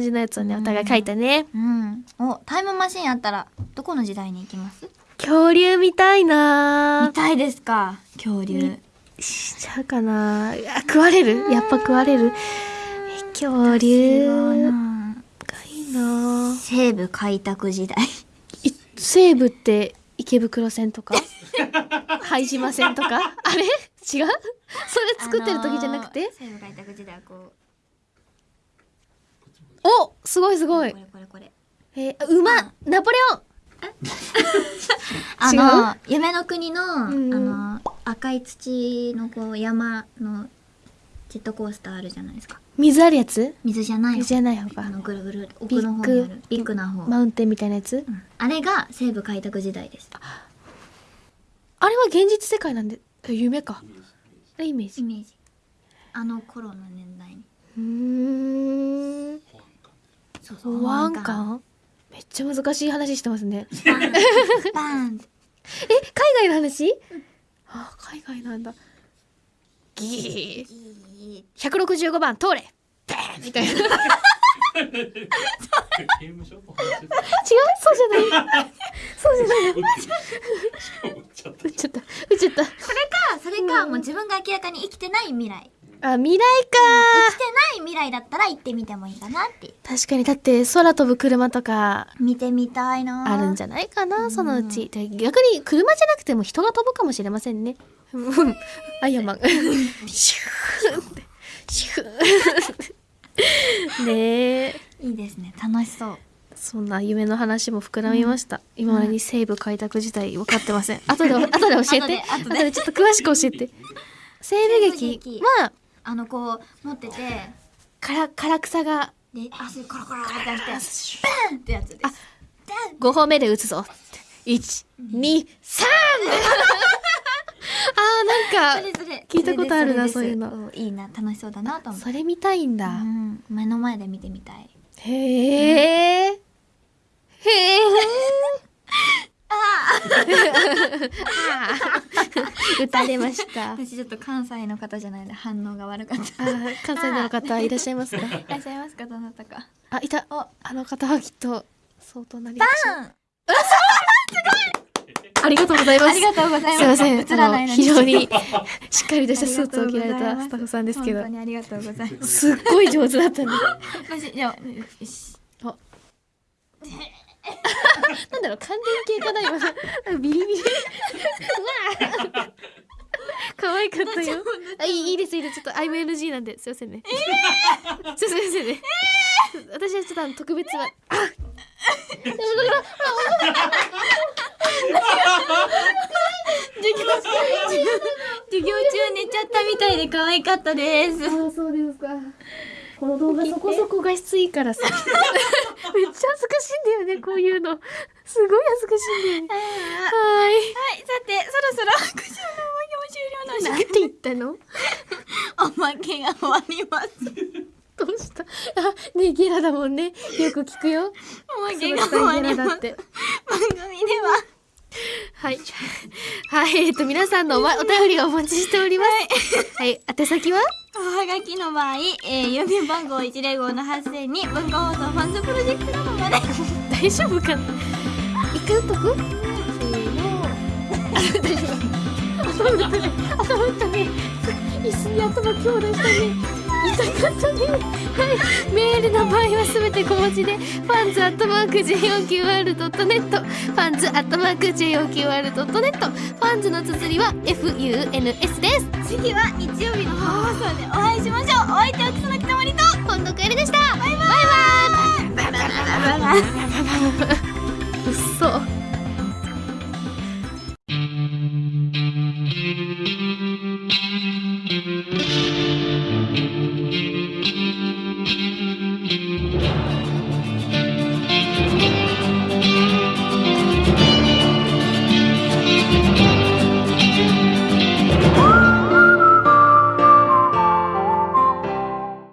じのやつをねお互い書いたね。うん。おタイムマシンあったらどこの時代に行きます？恐竜見たいな。見たいですか？恐竜。しちゃうかな。あ食われる？やっぱ食われる？え恐竜。いいな。西部開拓時代。い西武って池袋線とか？拝島線とか？あれ？違う？それ作ってる時じゃなくて、あのー西部開拓時代はこおすごいすうごい。これこれこれ。えー、馬あ。ナポレオン。違 あの夢の国の、うんあの赤い土のこう山のジェットコースターあるじゃないですか。水あるやつ？水じゃない水じゃない方。あがのぐるぐる奥の方にある。ビッグな方、マウンテンみたいなやつ？うん。あれが西部開拓時代です。あ。れは現実世界なんでえ夢か。あイメージ。イメージ。あの頃の年代に。うーんそう保安官めっちゃ難しい話してますね。バーン。バーン。え海外の話？あ海外なんだ。ギー。165番通れ。バーン！みたいな。違う？そうじゃない。そうじゃない。打っちゃった打っちゃった打っちゃったあそれかもう自分が明らかに生きてない未来あ未来か。生きてない未来だったら行ってみてもいいかなって。確かにだって空飛ぶ車とか見てみたいな。あるんじゃないかなそのうち。で逆に車じゃなくても人が飛ぶかもしれませんね。う んアイアンマン。シューって。シューねえ。いいですね楽しそう。そんな夢の話も膨らみました、今までに西部開拓時代分かってません。後で後で教えて後で後でちょっと詳しく教えて西部劇西部劇はあのこう持っててから唐草が。で足コロコロってやってバンってやつです。5歩目で打つぞ。123 あーなんか聞いたことあるなそういうの。おいいな楽しそうだなと思って。それ見たいんだ、うん。目の前で見てみたい。へえ、へえ。打たれました。あ 私ちょっと関西の方じゃないので反応が悪かった。ー、関西の方いらっしゃいますか？いらっしゃいますかどなたか。あ、いた。お。あの方はきっと相当なりバましンありがとうございます。ありがとうございます。すいません。あの非常にしっかりとしたスーツを着られたスタッフさんですけど。本当、にありがとうございます。すっごい上手だったね。私じゃあよし なんだろう感電系かな今のビリビリ。う わ可愛かったよ。あいいいいですいいです。ちょっと IMNG なんですいませんね。すいませんね。私はちょっとあの特別は。あでもだから授業中授業中寝ちゃったみたいで可愛かったです。あそうですか。この動画そこそこ画質いいからさ めっちゃ恥ずかしいんだよねこういうの。すごい恥ずかしいんだよね。はい。さてそろそろ復習の模様終了のなんて言ったの？間おまけが終わります。どうした？あねゲラだもんね。よく聞くよ。おまそけが終わります。番組では。はい。はい、えっと、皆さんのお,、ま、お便りをお待ちしております。はい、宛先は？おはがきの場合、えー、郵便番号105の8000に文化放送ファンズプロジェクトまで 大丈夫かな？一回打っとくせーの。あ、大丈夫。頭打ったね。頭打ったね。椅子に頭強打したね。痛かったね。はい。メールの場合はすべて小文字で、ファンズアットマーク JOQR.net、ファンズアットマーク JOQR.net、ンズの綴りは FUNS です。次は日曜日の放送でお会いしましょう。お相手は草薙たまりと今度帰りでした。バイバイ。バイバイ。うっそ。